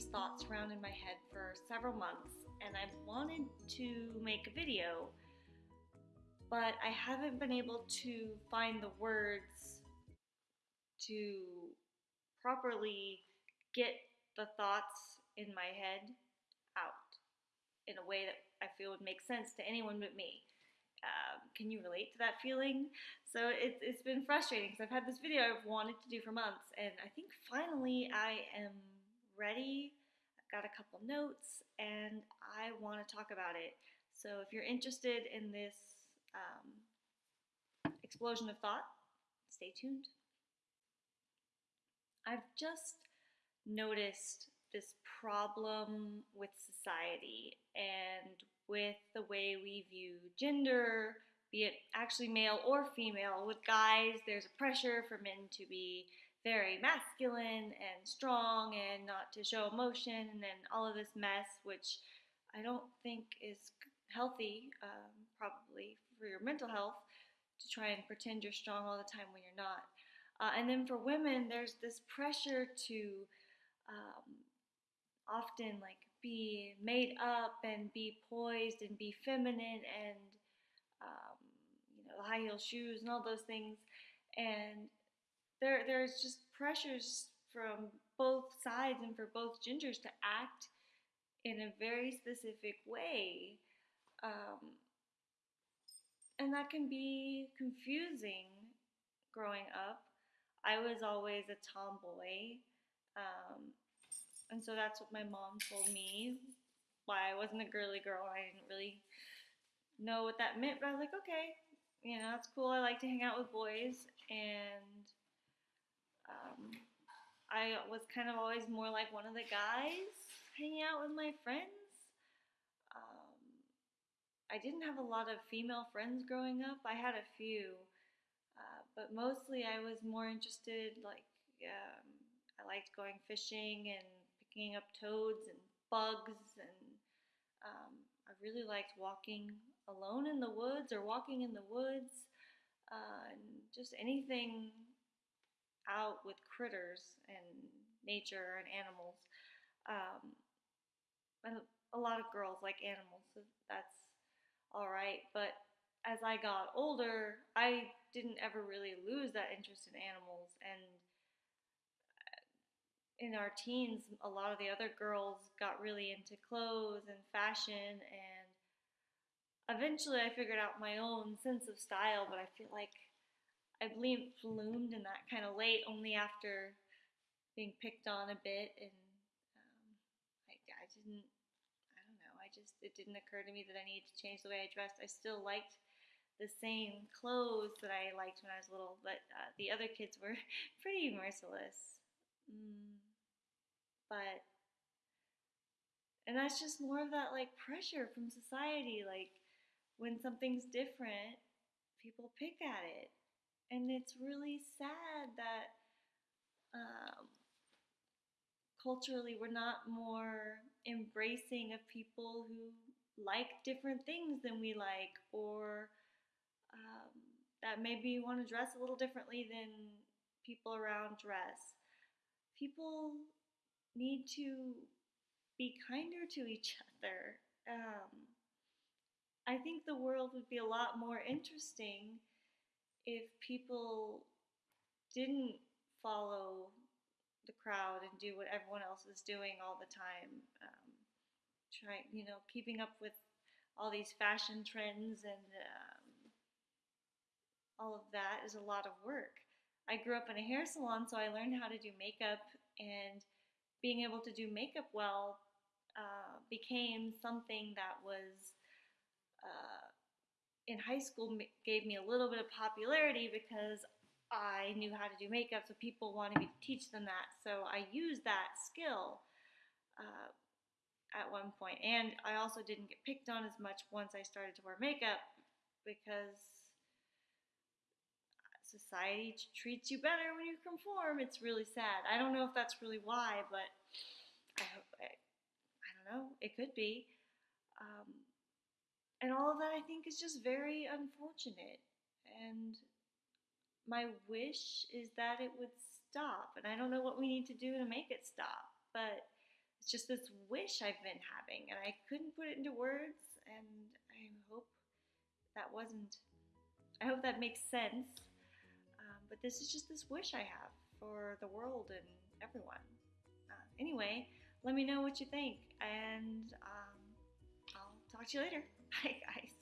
these thoughts around in my head for several months and I've wanted to make a video, but I haven't been able to find the words to properly get the thoughts in my head out in a way that I feel would make sense to anyone but me. Um, can you relate to that feeling? So it, it's been frustrating because I've had this video I've wanted to do for months, and I think finally I am ready. Got a couple notes, and I want to talk about it. So if you're interested in this um, explosion of thought, stay tuned. I've just noticed this problem with society and with the way we view gender, be it actually male or female. With guys, there's a pressure for men to be very masculine and strong and not to show emotion and then all of this mess, which I don't think is healthy, um, probably for your mental health, to try and pretend you're strong all the time when you're not. Uh, and then for women, there's this pressure to um, often like be made up and be poised and be feminine and um, you know the high heel shoes and all those things and there there's just pressures from both sides and for both genders to act in a very specific way um, and that can be confusing growing up i was always a tomboy um, and so that's what my mom told me why I wasn't a girly girl. I didn't really know what that meant, but I was like, okay, you know, that's cool. I like to hang out with boys. And um, I was kind of always more like one of the guys hanging out with my friends. Um, I didn't have a lot of female friends growing up. I had a few, uh, but mostly I was more interested, like, um, I liked going fishing and picking up toads and bugs and um, I really liked walking alone in the woods or walking in the woods uh, and just anything out with critters and nature and animals. Um, and a lot of girls like animals, so that's all right. But as I got older, I didn't ever really lose that interest in animals and in our teens, a lot of the other girls got really into clothes and fashion, and eventually I figured out my own sense of style. But I feel like I believe bloomed in that kind of late, only after being picked on a bit, and um, I, I didn't. I don't know. I just it didn't occur to me that I needed to change the way I dressed. I still liked the same clothes that I liked when I was little, but uh, the other kids were pretty merciless. Mm but and that's just more of that like pressure from society like when something's different people pick at it and it's really sad that um, culturally we're not more embracing of people who like different things than we like or um, that maybe want to dress a little differently than people around dress people need to be kinder to each other. Um, I think the world would be a lot more interesting if people didn't follow the crowd and do what everyone else is doing all the time. Um, trying, you know, keeping up with all these fashion trends and um, all of that is a lot of work. I grew up in a hair salon, so I learned how to do makeup and being able to do makeup well uh, became something that was uh, in high school gave me a little bit of popularity because I knew how to do makeup, so people wanted me to teach them that. So I used that skill uh, at one point, and I also didn't get picked on as much once I started to wear makeup because society treats you better when you conform. It's really sad. I don't know if that's really why, but I hope I, I don't know. It could be. Um, and all of that I think is just very unfortunate. And my wish is that it would stop. And I don't know what we need to do to make it stop. But it's just this wish I've been having, and I couldn't put it into words. And I hope that wasn't. I hope that makes sense. Um, but this is just this wish I have for the world and everyone. Uh, anyway, let me know what you think, and um, I'll talk to you later. Bye, guys.